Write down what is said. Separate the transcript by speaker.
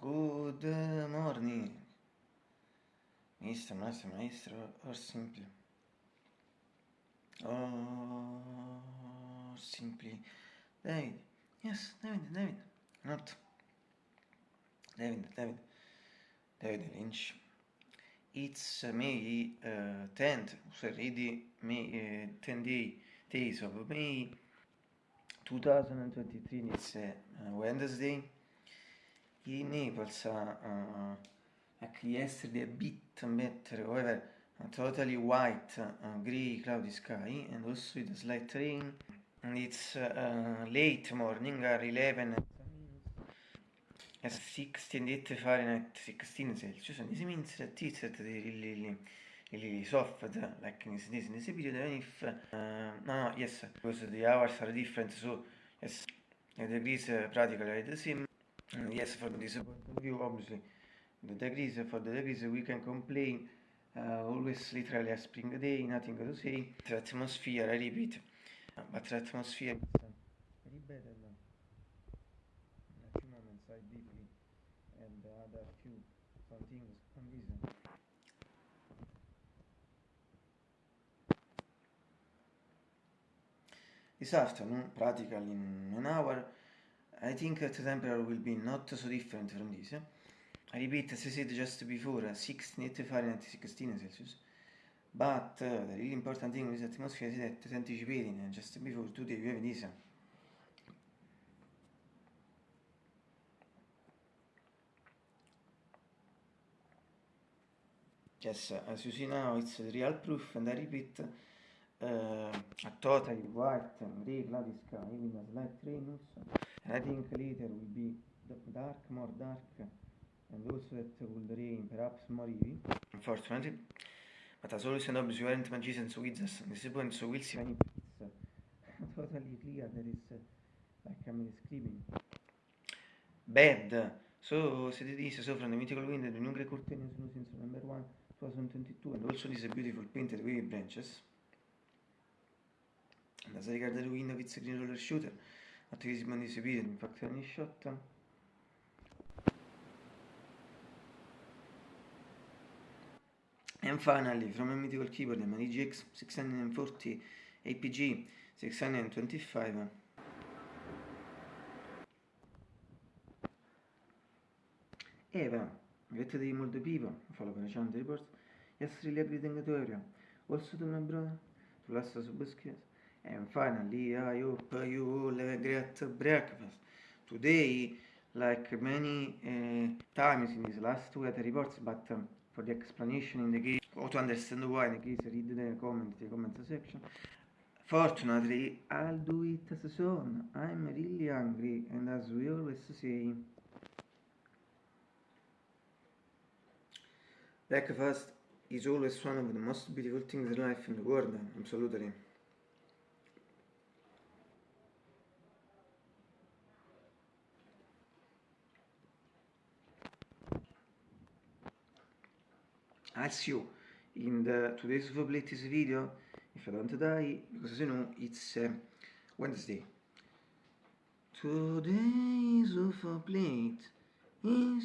Speaker 1: Good morning, Mr. Master Maestro, or simply, or simply, David, yes, David, David, not. David, David, David Lynch. It's May uh, 10th, sorry, May uh, 10 day, days of May 2023, it's uh, Wednesday. In Naples uh, yesterday bit better however totally white uh, gray cloudy sky and also with a slight rain. And it's uh, late morning are 11 16 8 Fahrenheit 16 Celsius. And this means that it's at the really, really soft like in this, in this period even if uh, no, no yes because the hours are different so yes. The degrees uh, practically are the same yes for this point of view obviously. The degrees for the degrees we can complain uh, always literally a spring day nothing to say. The atmosphere I repeat. But the atmosphere is very bad in a few moments I deeply and the other few some things on this this afternoon practically in an hour I think that temperature will be not so different from this. I repeat, as I said just before, 16 Fahrenheit, 16 Celsius. But uh, the really important thing with atmosphere is that, anticipating just before today, we have this. Yes, as you see now, it's real proof, and I repeat, uh, a totally white and gray cloudy sky with a slight rain also. I think later will be dark, more dark, and also that will rain, perhaps more heavy, unfortunately. But as always and obviously, we aren't magicians. At this point, so we'll see when it's totally clear that it's uh, like I'm describing. Bad. So, said this, so from the mythical wind, the new grey curtain is since November 1, 2022, and also this beautiful painted wavy branches. And as regards the wind of its green roller shooter, attivismo di esibire infatti ogni shot and finally from a mythical keyboard the Mani GX 640 APG 625 Eva, get the mold people, follow channel reports. Yes, really everything tutorial. Also to my brother, to last us biscuits. And finally, I hope you all have a great breakfast. Today, like many uh, times in these last weather reports, but um, for the explanation in the case, or to understand why, in the case, read the comment, the comment section. Fortunately, I'll do it as soon. I'm really hungry, and as we always say, breakfast is always one of the most beautiful things in life in the world, absolutely. I'll see you in the today's latest video. If I don't die because you know it's uh, Wednesday. Today's of plate is